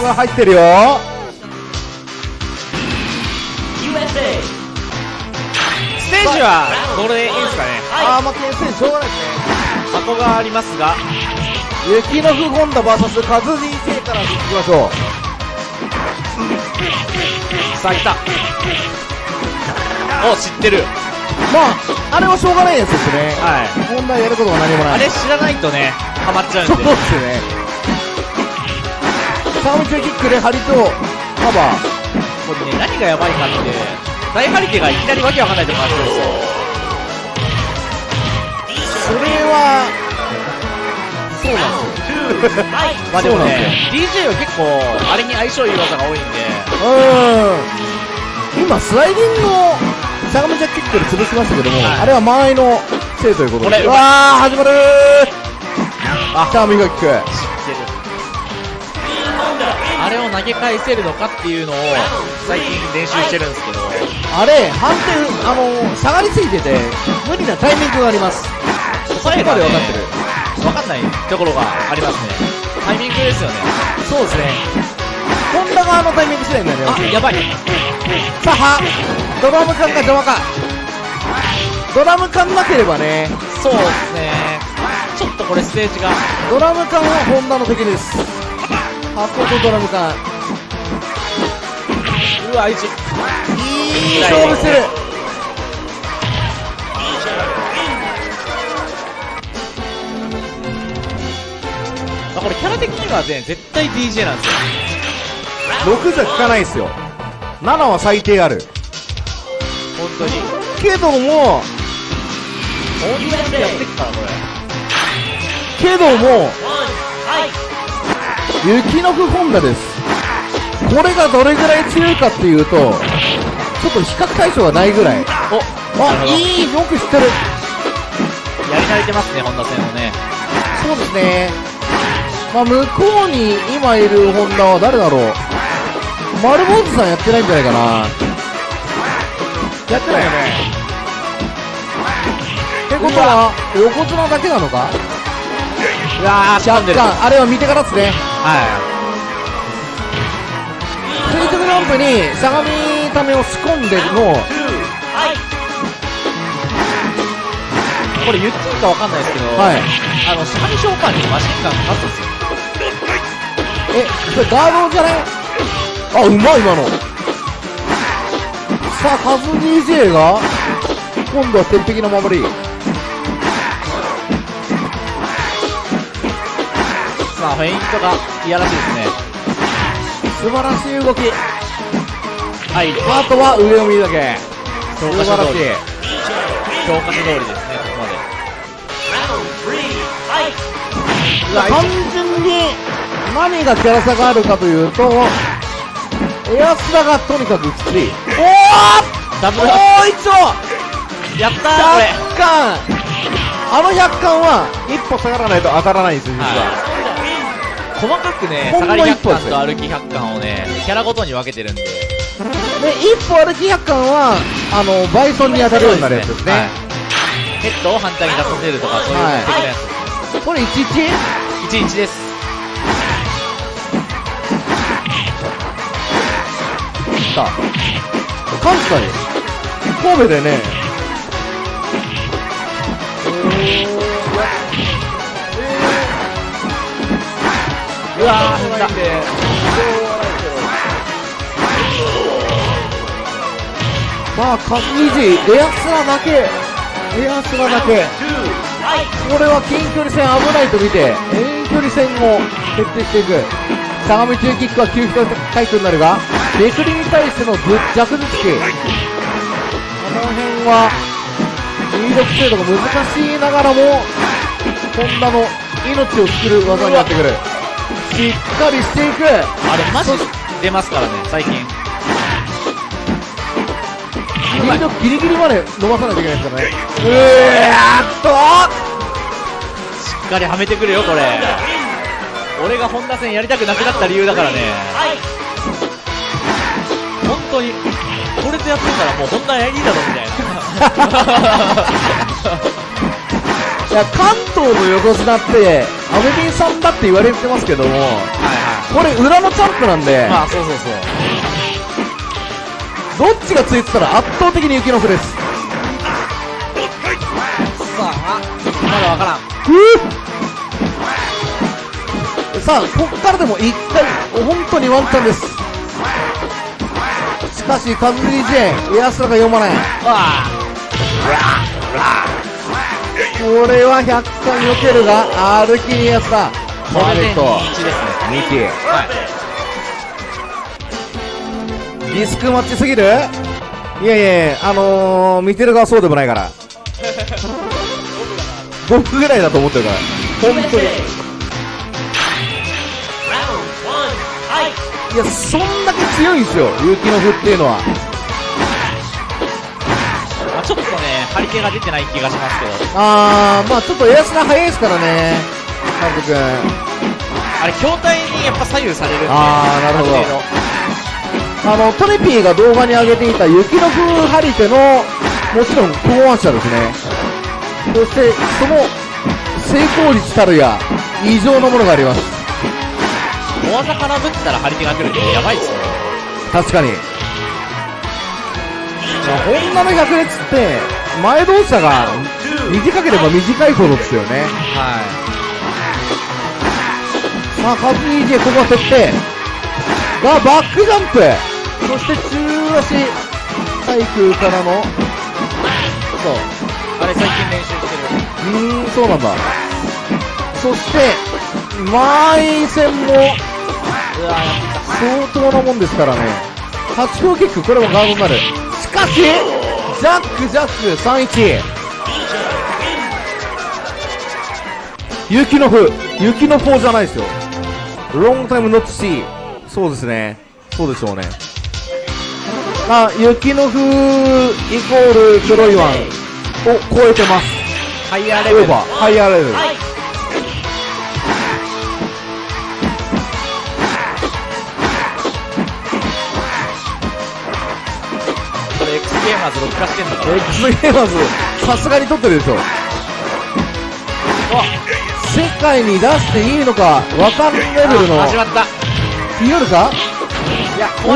ルが入ってるよ。USA ステージはこれでいいですかね？ああまあ点数しょうがないですね。箱がありますが。雪の不本田 VS カズ DJ からいきましょう。さあ来た。お知ってる。まああれはしょうがないやつですね。はい。問題やることが何もない。あれ知らないとねハマっちゃうんで。そうですねサームチェキックでハリとカバー。これね何がやばいかって大ハリケがいきなりわけわかんないとこ回ってるんですよ。それはそうなんですよ。まあでもね DJ は結構あれに相性いい技が多いんで。うん。今スライディングをしゃがめちゃキックで潰しましたけども、はい。あれは間合いのせいということで。これうわー始まるー。あ。チャーミングキックあれを投げ返せるのかっていうのを最近練習してるんですけど。あれ反転あの下がりすぎてて無理なタイミングがあります。そこまで分かってる。分かんないところがありますね。タイミングですよね。そうですね。ホンダ側のタイミング次第になります。あやばい。さあはドラム缶が邪魔か。ドラム缶なければね。そうですね。ちょっとこれステージが。ドラム缶はホンダの敵です箱とドラム缶うわいちいい勝負してるあこれキャラ的にはね絶対 DJ なん。ですよ6じゃ効かないですよ7は最低ある本当にけども大喜利でやってっからこれけども雪の不本田です。これがどれぐらい強いかっていうとちょっと比較対象がないぐらい。おあいいよく知ってる。やり慣れてますね本田戦をね。そうですね。まあ向こうに今いるホンダは誰だろう。丸坊主さんやってないんじゃないかな。やってないよね。ってことは横綱だけなのか？うわー若干あれは見てからですねは垂直ジャンプにしゃがみためを仕込んでのい。これ言ってい。い。かわかんない。ですけど、はい。あのしゃがみ召喚にマシンガンかかってんですよえそれガードじゃない。あうまい。今のさあカズ DJ が今度は鉄壁の守りさあフェイントがいやらしいですね。素晴らしい動き。はい。あとは上を見るだけ。素教科書通り。晴らしい。教科書通りですねここまで。単純に何がキャラ差があるかというとエアスラがとにかくきつい。おダブルお一丁ッやったーこれ。100巻あの100巻は一歩下がらないと当たらないんですよ実は、は細かくね下がり100一歩ですね巻と歩き100巻をねキャラごとに分けてるんで。で一歩歩き100巻はあのバイソンに当たるようになるやつですね。はい。ヘッドを反対に出させるとかそういうはい的なやつこれ 11? 11です。さ関西神戸でねうわー踏んだまあカズイジエアスラだけ。エアスラだけ。これは近距離戦危ないと見て。遠距離戦を徹底していく。相模中キックは急所回復になるがめくりに対してのぶ弱頭突きこの辺は入力精度が難しいながらもホンダの命を作る技になってくる。しっかりしていく。あれマジ出ますからね最近。入力ギリギリまで伸ばさないといけないですからね。うーっと。しっかりはめてくるよこれ。俺が本田戦やりたくなくなった理由だからね。本当にこれでやってたらもう本田やりだろみたいな いや関東の横綱ってアメビンさんだって言われてますけどもはいはこれ裏のチャンプなんで、まあ、そうそうそう。どっちがついてたら圧倒的に雪のふです。さあ、まだわからん。さあ、こっからでも一回、本当にワンチャンです。しかし、カズ DJ、エアスラが読まない。あこれは100回避けるが、歩きにエアスラ。あ、これでと、2-1ですね。ミキ。はい。リスクマッチすぎる？いやいやあのー、見てる側そうでもないから。僕ぐらいだと思ってるから。本当に。いや、そんだけ強いんですよ、雪の符っていうのは。まあ、ちょっとね、張り手が出てない気がしますけど、あー、まあちょっとエアスラ早いですからね、カント君。あれ、筐体にやっぱ左右されるんで、あーなるほどあの、トネピーが動画に上げていた雪の風張り手の、もちろん考案者ですね。そして、その、成功率たるや、異常なものがあります。大技からぶったら張り手が来るってやばいですよ。確かに。ホンダの百列って、前動作が短ければ短いほどですよね。はさあ、カズ DJ ここは設定。が、バックジャンプ。そして中足、対空からの、い。そう。あれ最近練習してる。うーん、そうなんだ。そして、満員戦も。相当なもんですからね。8強キック、これもガードになる。しかし、ジャック、ジャック、3-1。雪の風、雪の風じゃないですよ。ロングタイムノットシー。そうですね。そうでしょうね。あ、雪の風イコール黒いワンを超えてます。ハイヤーレベル。ハイヤーレベル。X ゲーマーズ録画してんのかな X ゲーマーズ、さすがに撮ってるでしょ。世界に出していいのか、わかんレベルの、始まった。言えるかいや、おお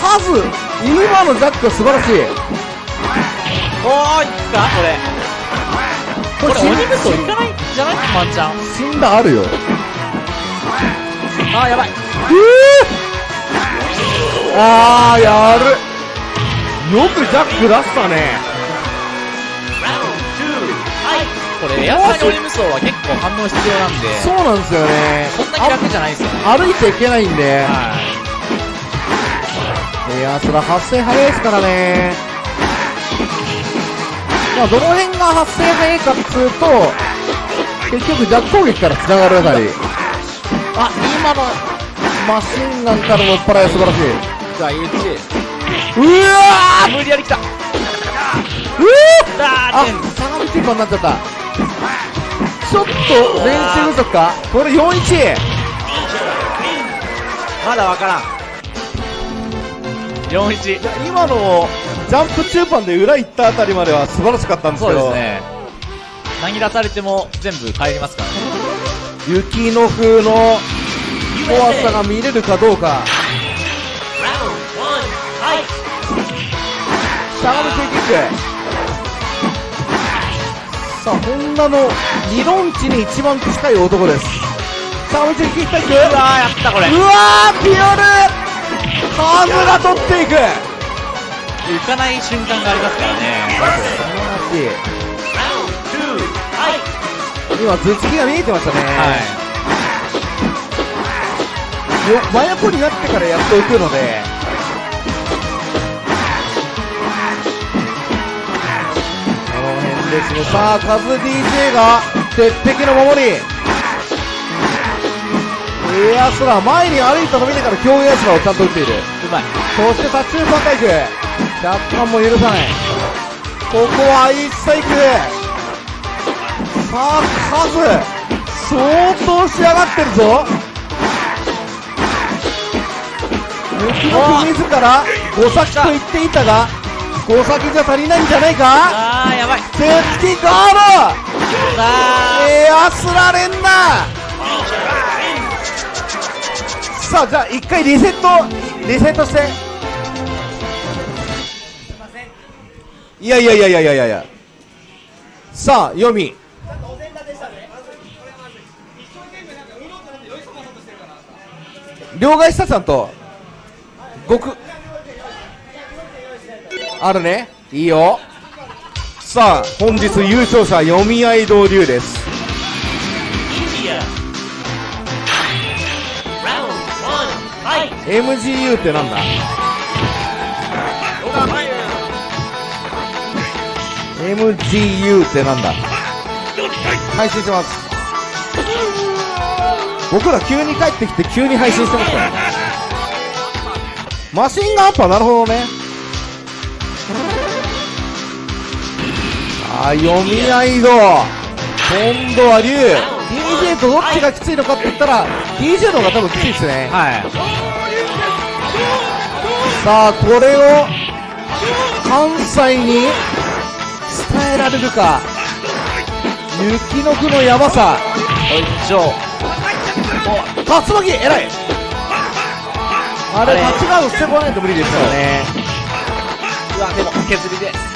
数今のジャックは素晴らしい。おーいったこれ。これこれ鬼武装いかないんじゃないワンチャン。死んだあるよ。あーやばい。あー、やる。よくジャック出したね。これエアサイ鬼武装は結構反応必要なんで、そうなんですよね。そんなに楽じゃないですよね。あ歩いちゃいけないんで。はいや、それ発生早いですからね。まあ、どの辺が発生早いかっつうと、結局ジャック攻撃から繋がるあたり。あ、今のマシンガンからの追っ払いは素晴らしい。い。じゃあ UT。うわー無理やり来た。うわあ、相模ティーパーになっちゃった。ちょっと練習不足か？これ4-1。まだわからん。41。今のジャンプ中盤で裏行ったあたりまでは素晴らしかったんですそけど。うですね。何出されても全部帰りますからね。雪の風の怖さが見れるかどうか。しゃがみキック。さあ、ホンダの理論値に一番近い男です。しゃがみキックいく。ううわー、やったこれ。うわー、ピオルカーブが取っていく浮かない瞬間がありますからね。Round two, fight! 今、頭突きが見えてましたね。はよ真横になってからやっと浮くので。ですね。さあ、カズ DJ が鉄壁の守り。エアスラー、前に歩いたの見てから強エアスラーをちゃんと打っている。い。うまい。そしてタッチュー3回区。若干も許さない。ここは一切行く。さあ、カズ。相当仕上がってるぞ。雪の国自ら5先と言っていたが、5先じゃ足りないんじゃないか？あー、やばい。手つきゴールさあ、エアスラ連打さあじゃあ一回リセットリセットして。いやいやいやいやいやいや。いやさあ読み両替したちゃんと。極あるね。いいよ。さあ本日優勝者読み合い道流です。One, fight. MGU ってなんだ？MGU ってなんだ？配信してます。僕ら急に帰ってきて急に配信してますからね。マシンガンアッパーなるほどねあー読み合い度今度は龍。DJ とどっちがきついのかって言ったら DJ の方が多分きついですね。はい。さあこれを関西に伝えられるか。雪の句のやばさ。おいしょ。お竜巻偉い。あれあれ。タッチガードしてこないと無理ですからね。うわ、でも、削りで。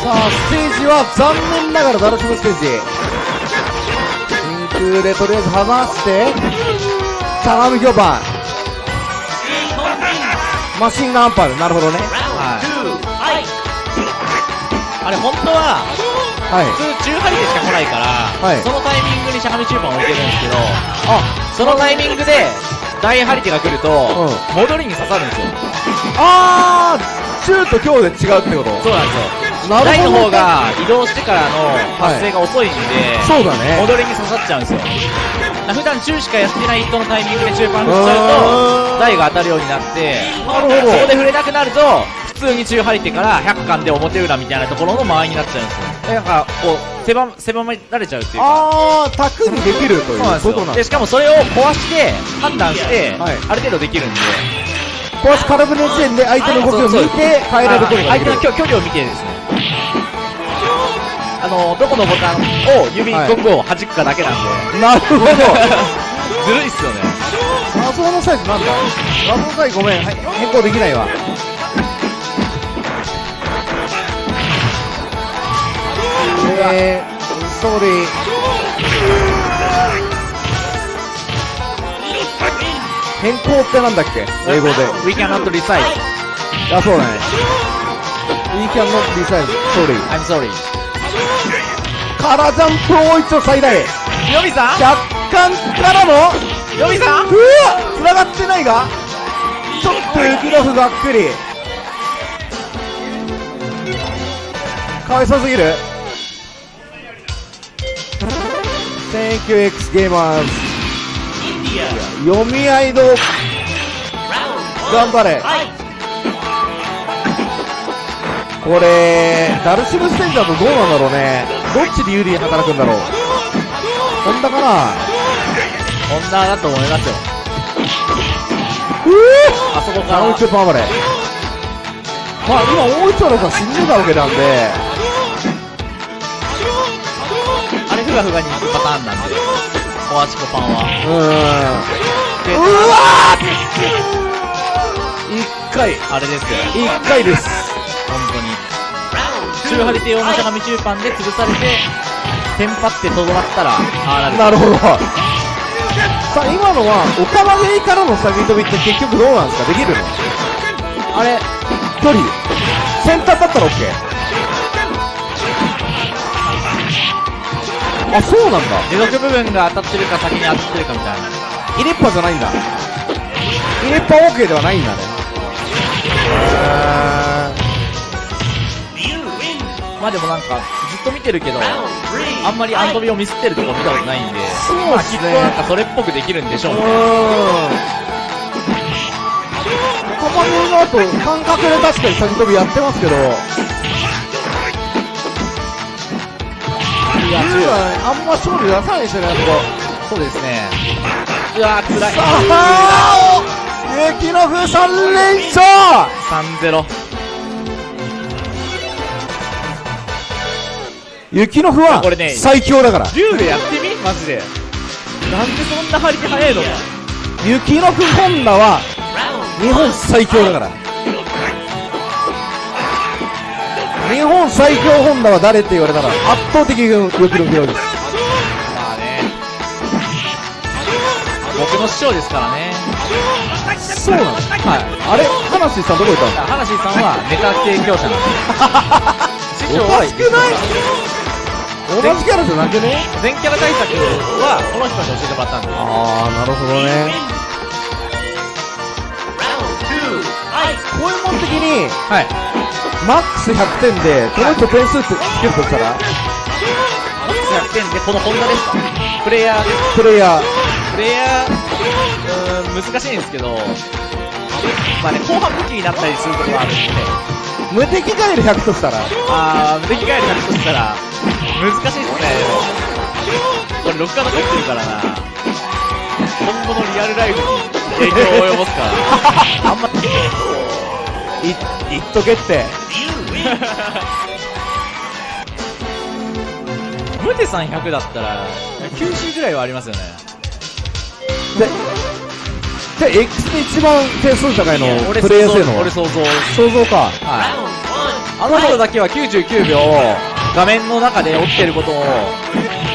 さあステージは残念ながらダルシムステージ真空でとりあえず剥がして相模評判。マシンガンパールなるほどね。two, fight. あれ、本当は、はい。普通、中張りでしか来ないから、はい。そのタイミングにしゃがみ中盤置いてるんですけど、あ。そのタイミングで、大張り手が来ると、う戻りに刺さるんですよ。あー中と強で違うってこと？そうなんですよ。なるほど大の方が移動してからの発生が遅いんで、そうだね。戻りに刺さっちゃうんですよ。普段中しかやってない人のタイミングで中盤振っちゃうと、台が当たるようになって、なるほど。そこで触れなくなると、普通に中張り手から100巻で表裏みたいなところの間合いになっちゃうんですよ。えなんか、こう、狭狭められちゃうっていうか。あータクにできるという。そうなんですよで、ことなんですしかもそれを壊して、判断して、はい。ある程度できるんで、壊し空振りの時点で相手の動きを見て変えられることができる。相手の距距離を見てですね。あの、どこのボタンを指はいどこを弾くかだけなんで、なるほど。ずるいっすよね。画像のサイズなんだ。画像のサイズごめん。はい変更できないわ。えー、ソーリー。変更ってなんだっけ？英語で。We cannot recite. あそうだね We can not decide sorry. I'm sorry. カラジャンプを一応最大ヨミさん？若干からのヨミさん？うわ繋がってないがちょっと雪の符がっくり。かわいそうすぎる。Thank you X ゲーマーズ India. 読み合いの頑張れ。fight. これダルシムステージだとどうなんだろうね。どっちで有利に働くんだろう。ホンダかな。女だと思いますよ。うあそこかーあのら。ちょっと頑張れまあ今大一番の人は死んでたわけなんで。あれふがふがに行くパターンなんで、コアチコパンは。でうーんうわー一回あれですよ。一回です中張り手用のしゃが.み中盤で潰されて、テンパってとどまったら、ああなる。ほどさあ今のは岡間ゲイからの下げ飛びって結局どうなんですか？できるの？あれ距離？先端だったら OK あそうなんだ持続部分が当たってるか先に当たってるかみたいな。入れっぱじゃないんだ入れっぱ OK ではないんだね.まあでもなんか、ずっと見てるけど、あんまりアンド.ビをミスってるとこ見たことないんで、そうまあきっとっすねなんかそれっぽくできるんでしょうね。ーうーん岡間ゲイの後感覚で確かに先飛びやってますけどいや、龍はあんま勝利出さないですよねあそこそうですね。うわー、辛い。ああ雪の風3連勝3-0。雪の風はこれね最強だから。竜でやってみ？マジで。なんでそんな張り手早いの？か。雪のくホンダは日本最強だから。日本最強ホンダは誰って言われたら。圧倒的に雪のくです。まあね。僕の師匠ですからね。そうなんです。はい。あれ？話さんどこ行ったんですか花シさんはネタ提供者なんです。師匠はおかしくない？同じキャラじゃなくね？全キャラ対策はこの人に教えてもらったんです。ああなるほどね。Round 2 Fight こういうもん的にはい。マックス100点でこの人点数つけるとしたら？100点でこのホンダです。かプレイヤー。です。プレイヤー。プレイヤー、うーん、難しいんですけど、まあね、後半武器になったりすることがあるんで、無敵ガエル100としたら？あー、無敵ガエル100としたら、難しいっすね、これ、録画残ってるからな。今後のリアルライフに影響を及ぼすから。あんま、い言っとけってムテさん100だったら、90ぐらいはありますよね。でじゃあ X で一番点数高いの俺プレイヤー性能俺想像。想像かはい。あの人だけは99秒、画面の中で起きてることを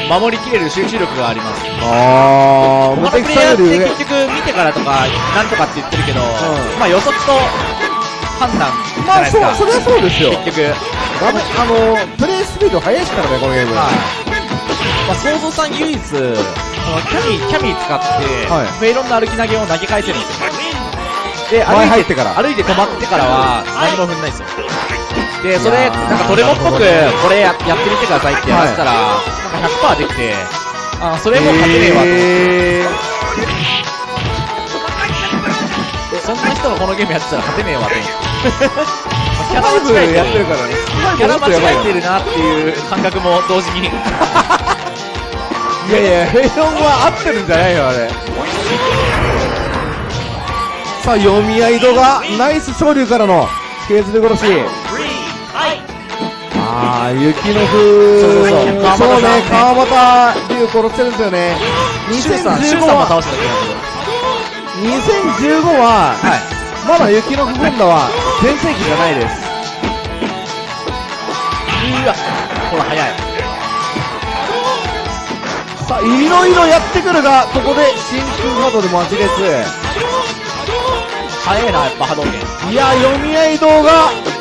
守りきれる集中力があります。あー無敵他のプレイヤーって結局見てからとか、なんとかって言ってるけど、まあ予測と判断じゃまあないですか。そうそれはそうですよ結局。あのプレイスピード速いですからねこのゲームはい。まあ、想像さん唯一、キャミー、キャミー使って、はいメイロンの歩き投げを投げ返せるんですよ。で、前歩い入ってから歩いて止まってからは何も踏んないんですよ。で、それ、なんかトレモっぽく、これややってみてくださいってやらせたら、なんか100%できて、あのそれも勝てねえわと。思って。えそんな人がこのゲームやってたら勝てねえわと。思って。ー、キャラブやってるからね。キャラ間違えてるるなっていう感覚も同時に。いやいやヘイロンは合ってるんじゃないよあれ。さあ読み合い度がナイス昇竜からのケーズで殺し。3 Fight ああ雪の風そうそうそうそうねね川端龍殺してるんですよねシュウさん、シュウ2015さんもは倒しただけだけど。2015ははい。まだ雪の風ホンダは全盛期じゃないですうわ、ほら、早い。さあいろいろやってくるがここで真空波動で待ちです早いな、やっぱ波動拳。いや読み合い動画。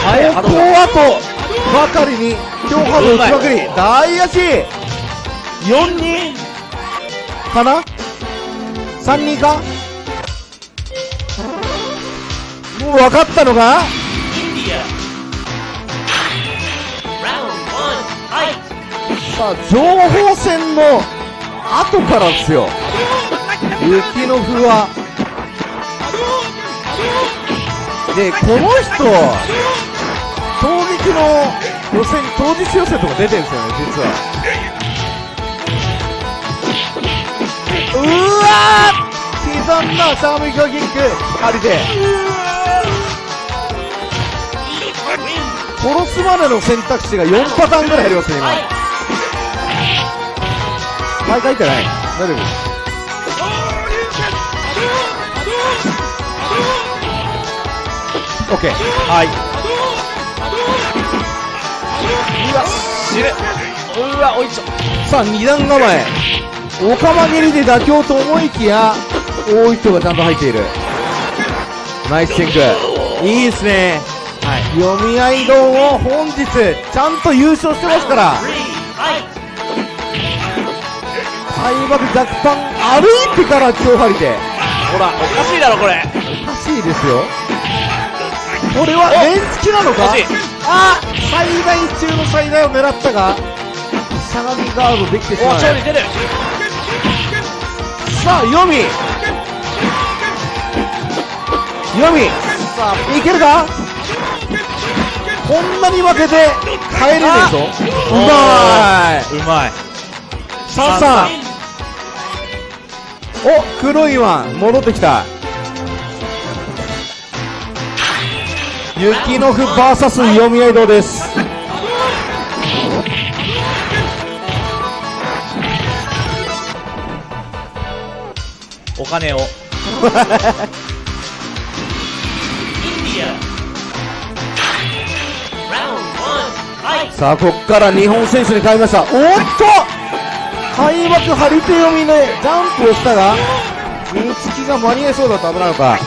ここあとばかりに強波動打ちまくり大足。4人。かな？3人か？もう分かったのが India Round 1 Fight さあ情報戦の後からですよ。雪の風は。でこの人の予選当日予選とか出てるんですよね実はうわー刻んだシャーミカキックありで。殺すまでの選択肢が4パターンぐらいありますね今 Fight 毎回書いてない。大丈夫オッケーはい。うわ、死ぬ。うわ、おいしょ。さあ二段構え。おかま蹴りで妥協と思いきや大糸がちゃんと入っている。ナイスチェンクいいですね。はい。読み合い道を本日ちゃんと優勝してますから。3 Fight 開幕若干歩いてから超張りで。ほら、おかしいだろ、これ。おかしいですよ。これは連付きなのか？惜しいあ最大中の最大を狙ったがしゃがみガードできてしお、まう。さあ読み読みさあ、いけるか？こんなに負けて帰れねえぞ。うまい。うまい。さん。お黒いワン。戻ってきた雪の符 VS 読み合い堂ですお金を。さあ、こっから日本選手に変わりました。おっと開幕張り手読みでジャンプをしたが、見つきが間に合いそうだと危ないのか。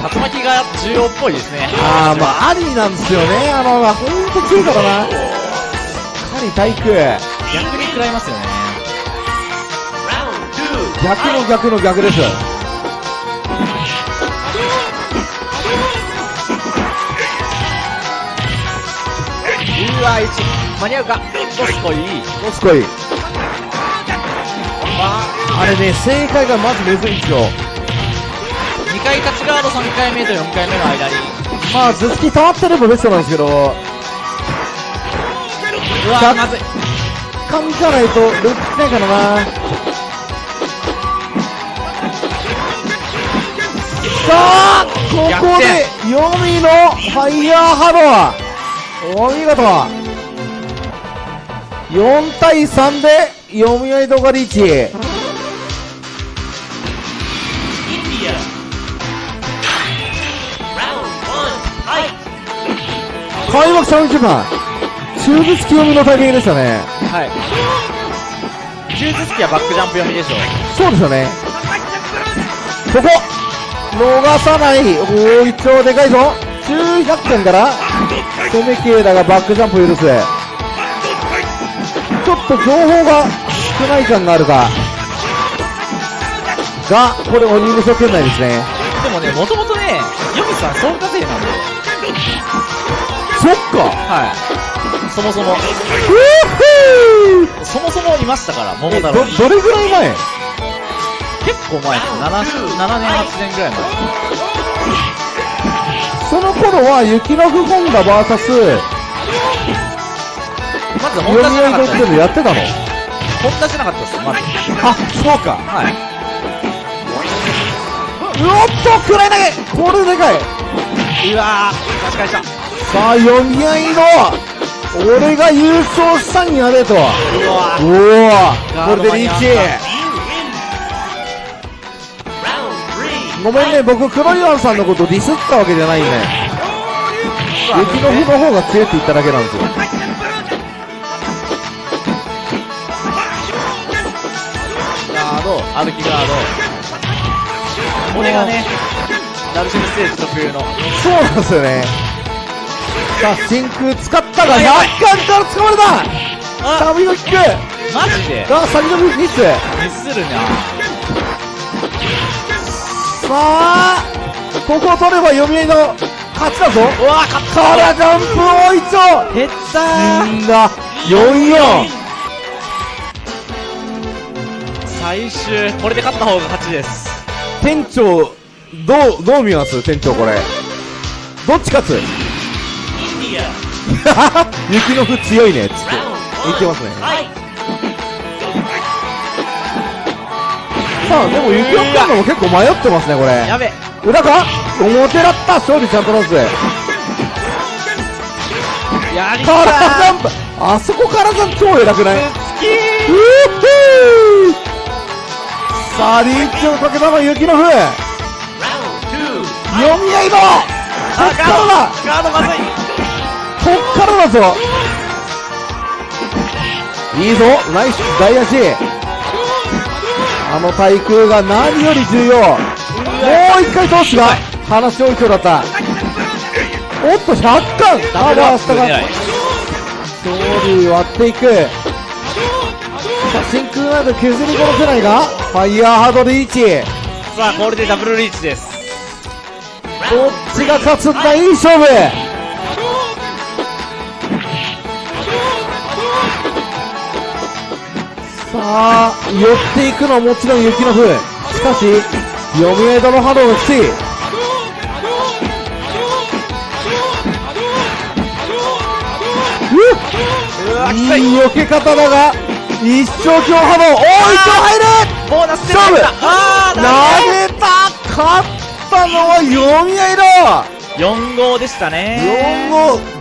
竜巻が重要っぽいですね。あー、まあ、ありなんですよね。あの、ほんと強いからな。かなり体育。逆に食らいますよね。逆の逆の逆です。うわ、1、間に合うか。どすこい。どすこい。あれね、正解がまずむずいんですよ。2回立ちガード3回目と4回目の間に。まあ、頭突き溜まってればベストなんですけど、うわ、100まずい。噛みかないとルックしないからな。さあ、ここで、ヨミのファイヤーハドお見事 !4 対3で、読み合い動画リーチ。開幕30番、中頭突き読みのタイミングでしたね。はい。中頭突きはバックジャンプ読みでしょう。そうですよね。ここ逃さないおー、一応でかいぞ900点から攻め系だがバックジャンプを許す。ちょっと情報が少ない感があるが。が、これ鬼無双圏内ですね。でもね、もともとね、ヨミさん総稼いなんで。そっかはい。そもそも、そもそもいましたから、桃太郎に。どれぐらい前？結構前です。7, 7年、8年ぐらい前。その頃は雪の不本田 VS まず、ホン読ダじゃなかったでやってたの？ホンダじゃなかったです、まず。あ、そうか。はい。うおっと、くらい投げこれでかい。うわー、確かにした。さあ、読み合いの、俺が優勝したんやでと。うわおーお、これでリーチ。ごめんね、僕、黒岩さんのことディスったわけじゃないんで。雪の日の方が強いって言っただけなんですよ。ガード、歩きガード。これがね、ダルシムステージ特有の。そうなんですよね。さあ、真空使ったが、100やばい巻から掴まれたあサビのキックマジで？が、先のミス。ミスるなさあ、ここを取れば読み合いの勝ちだぞ。うわ勝っからジャンプを一丁減ったんだ、44。最終、これで勝った方が勝ちです。店長、どう、どう見ます？店長これ。どっち勝つ？雪の風強いね、つって。言ってますね。さあ、でも雪の風のも結構迷ってますね、これ。やべ。裏か？表だった？勝利ちゃんとロス。やりからジたャンプ。あそこからジャンプ超偉くない？う好きふぅさあ、リーチをかけたのは雪の風読み合いだこあっからだガードまずいこっからだぞ。いいぞ。ナイス。大足あの対空が何より重要。もう一回通すが話多い今日だった。おっと100巻ダブルアップが狙い勝利割っていく。真空など削り殺せないがファイヤーハードリーチ。さあこれでダブルリーチです。どっちが勝つんだ？いい勝負さあ寄っていくのはもちろん雪の風しかし読み合いドの波動がきつい。いいい避け方だが一生強波動。おー一丁入る。ボーナス勝負。投げた勝ったのは読み合いだ。4号でしたね。4号